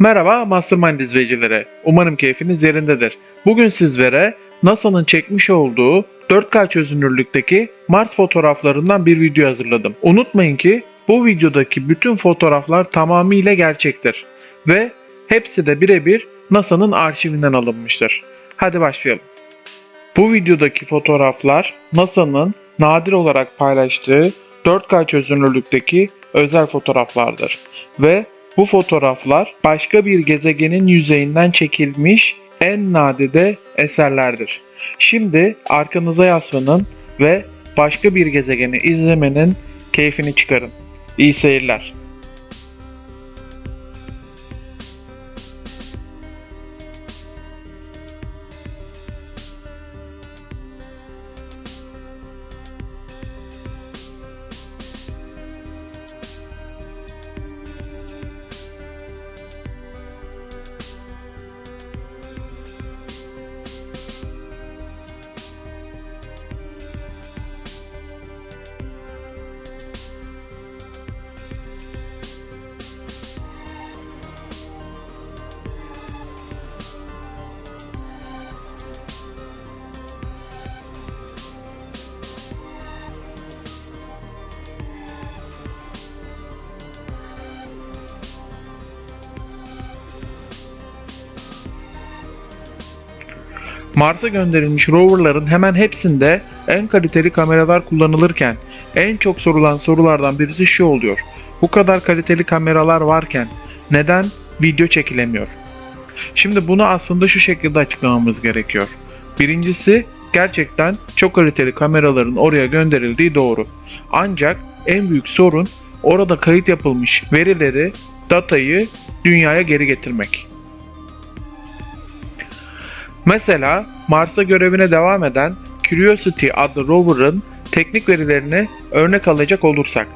Merhaba Mastermind izleyicileri. Umarım keyfiniz yerindedir. Bugün sizlere NASA'nın çekmiş olduğu 4K çözünürlükteki Mars fotoğraflarından bir video hazırladım. Unutmayın ki bu videodaki bütün fotoğraflar tamamıyla gerçektir ve hepsi de birebir NASA'nın arşivinden alınmıştır. Hadi başlayalım. Bu videodaki fotoğraflar NASA'nın nadir olarak paylaştığı 4K çözünürlükteki özel fotoğraflardır ve bu fotoğraflar başka bir gezegenin yüzeyinden çekilmiş en nadide eserlerdir. Şimdi arkanıza yaslanın ve başka bir gezegeni izlemenin keyfini çıkarın. İyi seyirler. Mars'a gönderilmiş roverların hemen hepsinde en kaliteli kameralar kullanılırken en çok sorulan sorulardan birisi şu oluyor. Bu kadar kaliteli kameralar varken neden video çekilemiyor? Şimdi bunu aslında şu şekilde açıklamamız gerekiyor. Birincisi gerçekten çok kaliteli kameraların oraya gönderildiği doğru. Ancak en büyük sorun orada kayıt yapılmış verileri, datayı dünyaya geri getirmek. Mesela Mars'a görevine devam eden Curiosity adlı rover'ın teknik verilerini örnek alacak olursak,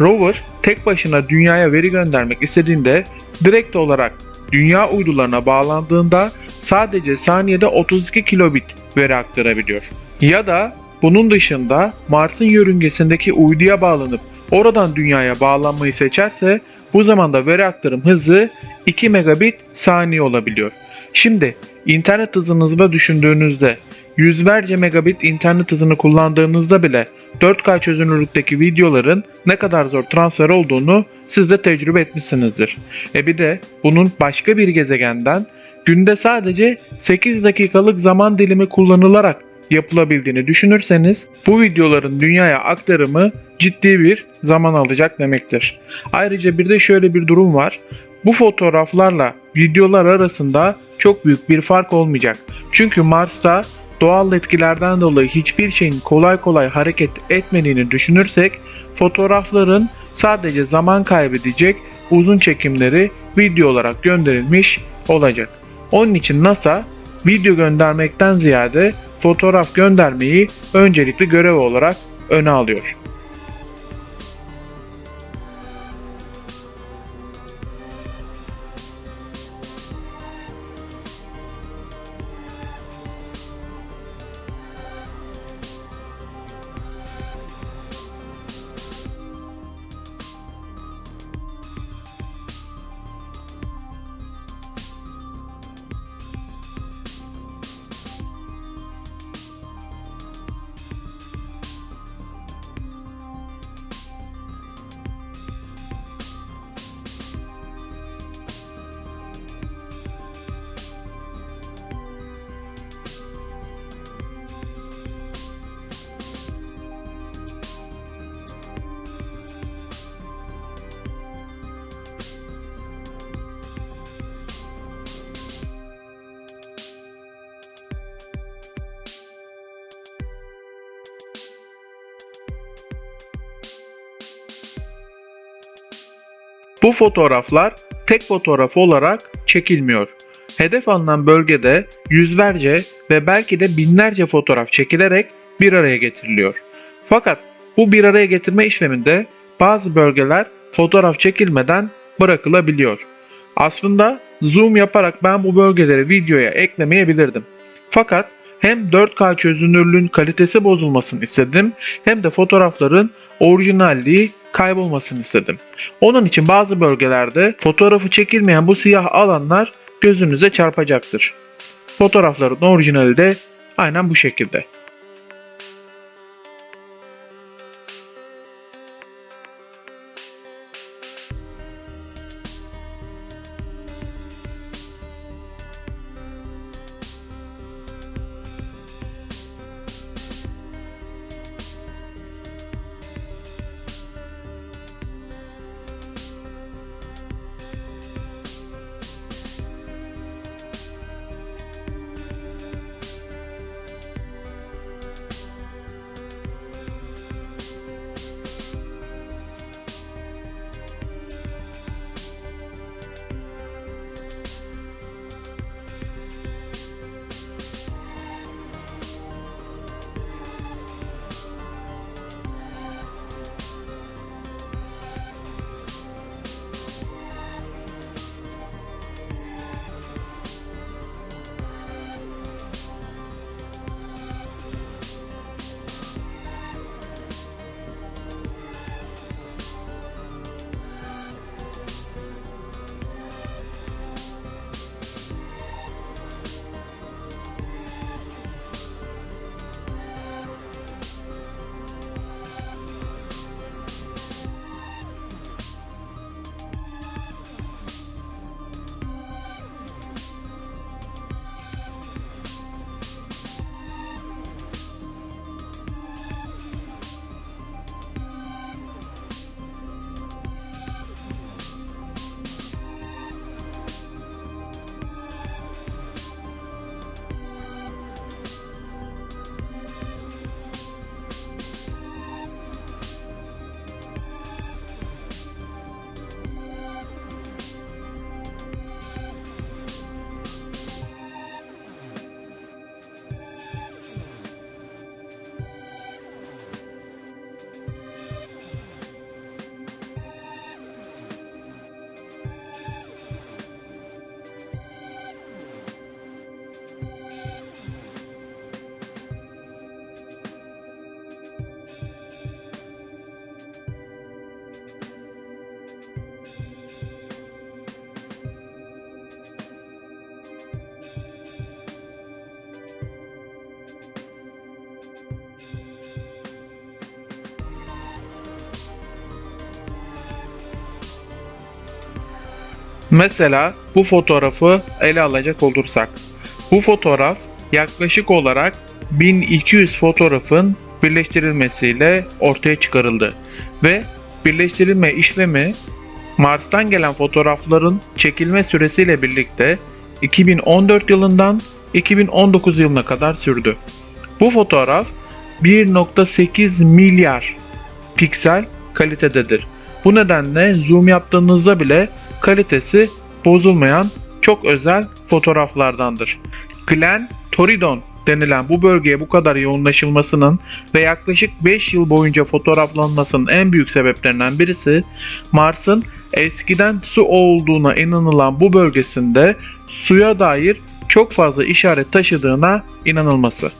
rover tek başına dünyaya veri göndermek istediğinde direkt olarak dünya uydularına bağlandığında sadece saniyede 32 kilobit veri aktarabiliyor. Ya da bunun dışında Mars'ın yörüngesindeki uyduya bağlanıp oradan dünyaya bağlanmayı seçerse bu zaman da veri aktarım hızı 2 megabit saniye olabiliyor. Şimdi internet hızınızı da düşündüğünüzde yüzlerce megabit internet hızını kullandığınızda bile 4K çözünürlükteki videoların ne kadar zor transfer olduğunu siz de tecrübe etmişsinizdir. E bir de bunun başka bir gezegenden günde sadece 8 dakikalık zaman dilimi kullanılarak yapılabildiğini düşünürseniz bu videoların dünyaya aktarımı ciddi bir zaman alacak demektir. Ayrıca bir de şöyle bir durum var. Bu fotoğraflarla videolar arasında çok büyük bir fark olmayacak. Çünkü Mars'ta doğal etkilerden dolayı hiçbir şeyin kolay kolay hareket etmediğini düşünürsek fotoğrafların sadece zaman kaybedecek uzun çekimleri video olarak gönderilmiş olacak. Onun için NASA video göndermekten ziyade fotoğraf göndermeyi öncelikli görev olarak öne alıyor. Bu fotoğraflar tek fotoğraf olarak çekilmiyor. Hedef alınan bölgede yüzlerce ve belki de binlerce fotoğraf çekilerek bir araya getiriliyor. Fakat bu bir araya getirme işleminde bazı bölgeler fotoğraf çekilmeden bırakılabiliyor. Aslında zoom yaparak ben bu bölgeleri videoya eklemeyebilirdim. Fakat hem 4K çözünürlüğün kalitesi bozulmasını istedim hem de fotoğrafların orijinalliği kaybolmasını istedim. Onun için bazı bölgelerde fotoğrafı çekilmeyen bu siyah alanlar gözünüze çarpacaktır. Fotoğrafların orijinali de aynen bu şekilde. Mesela bu fotoğrafı ele alacak olursak. Bu fotoğraf yaklaşık olarak 1200 fotoğrafın birleştirilmesiyle ortaya çıkarıldı ve birleştirilme işlemi Mars'tan gelen fotoğrafların çekilme süresiyle birlikte 2014 yılından 2019 yılına kadar sürdü. Bu fotoğraf 1.8 milyar piksel kalitededir. Bu nedenle zoom yaptığınızda bile kalitesi bozulmayan çok özel fotoğraflardandır. Glen Torridon denilen bu bölgeye bu kadar yoğunlaşılmasının ve yaklaşık 5 yıl boyunca fotoğraflanmasının en büyük sebeplerinden birisi Mars'ın eskiden su olduğuna inanılan bu bölgesinde suya dair çok fazla işaret taşıdığına inanılması.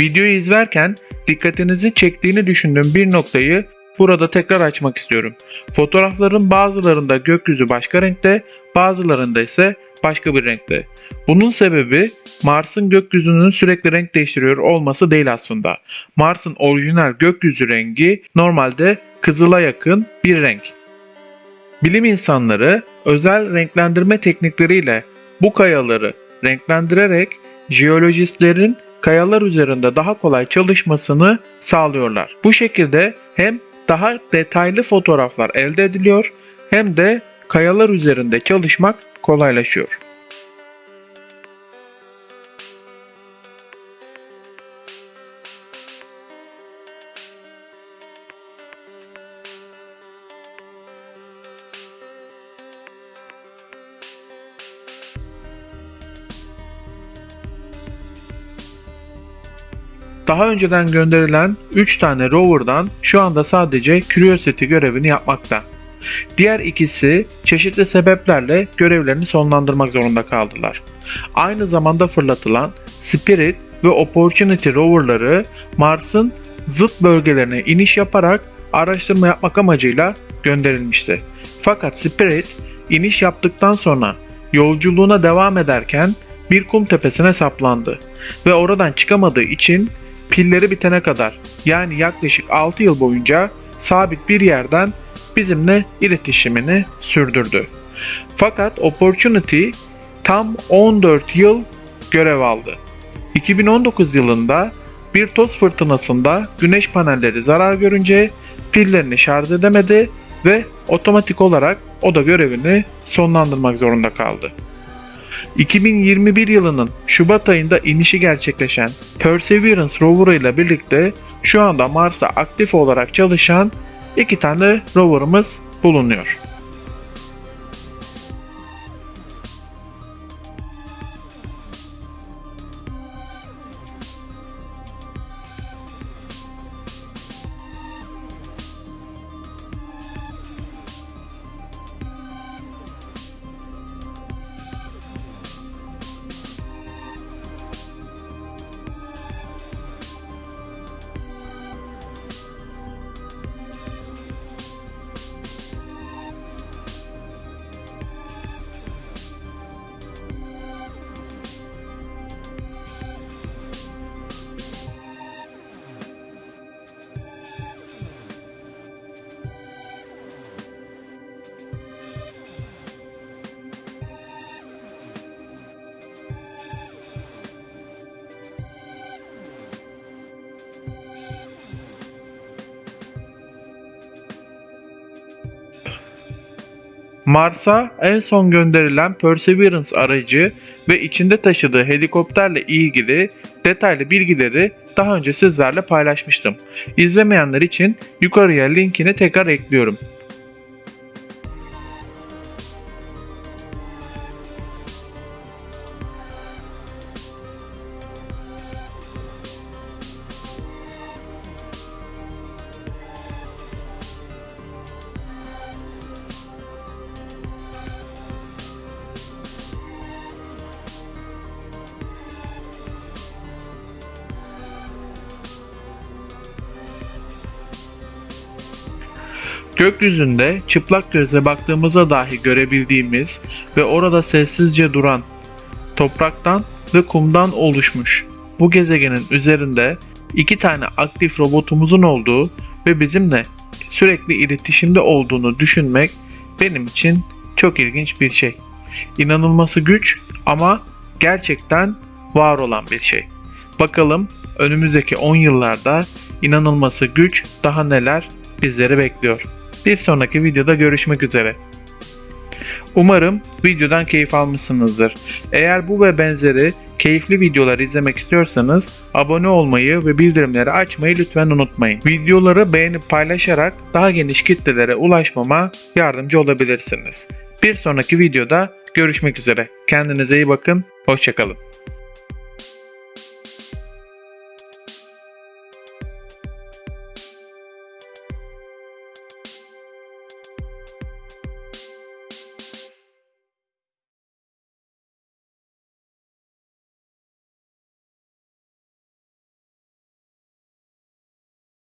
Videoyu izlerken dikkatinizi çektiğini düşündüğüm bir noktayı burada tekrar açmak istiyorum. Fotoğrafların bazılarında gökyüzü başka renkte, bazılarında ise başka bir renkte. Bunun sebebi Mars'ın gökyüzünün sürekli renk değiştiriyor olması değil aslında. Mars'ın orijinal gökyüzü rengi normalde kızıla yakın bir renk. Bilim insanları özel renklendirme teknikleriyle bu kayaları renklendirerek jeolojistlerin kayalar üzerinde daha kolay çalışmasını sağlıyorlar. Bu şekilde hem daha detaylı fotoğraflar elde ediliyor hem de kayalar üzerinde çalışmak kolaylaşıyor. Daha önceden gönderilen 3 tane rover'dan şu anda sadece Curiosity görevini yapmakta. Diğer ikisi çeşitli sebeplerle görevlerini sonlandırmak zorunda kaldılar. Aynı zamanda fırlatılan Spirit ve Opportunity roverları Mars'ın zıt bölgelerine iniş yaparak araştırma yapmak amacıyla gönderilmişti. Fakat Spirit iniş yaptıktan sonra yolculuğuna devam ederken bir kum tepesine saplandı ve oradan çıkamadığı için pilleri bitene kadar yani yaklaşık 6 yıl boyunca sabit bir yerden bizimle iletişimini sürdürdü. Fakat Opportunity tam 14 yıl görev aldı. 2019 yılında bir toz fırtınasında güneş panelleri zarar görünce pillerini şarj edemedi ve otomatik olarak o da görevini sonlandırmak zorunda kaldı. 2021 yılının Şubat ayında inişi gerçekleşen Perseverance rover ile birlikte şu anda Mars'a aktif olarak çalışan iki tane roverımız bulunuyor. Mars'a en son gönderilen Perseverance aracı ve içinde taşıdığı helikopterle ilgili detaylı bilgileri daha önce sizlerle paylaşmıştım. İzlemeyenler için yukarıya linkini tekrar ekliyorum. Gökyüzünde çıplak gözle baktığımızda dahi görebildiğimiz ve orada sessizce duran topraktan ve kumdan oluşmuş bu gezegenin üzerinde iki tane aktif robotumuzun olduğu ve bizimle sürekli iletişimde olduğunu düşünmek benim için çok ilginç bir şey. İnanılması güç ama gerçekten var olan bir şey. Bakalım önümüzdeki 10 yıllarda inanılması güç daha neler bizleri bekliyor. Bir sonraki videoda görüşmek üzere. Umarım videodan keyif almışsınızdır. Eğer bu ve benzeri keyifli videolar izlemek istiyorsanız abone olmayı ve bildirimleri açmayı lütfen unutmayın. Videoları beğenip paylaşarak daha geniş kitlelere ulaşmama yardımcı olabilirsiniz. Bir sonraki videoda görüşmek üzere. Kendinize iyi bakın, hoşçakalın.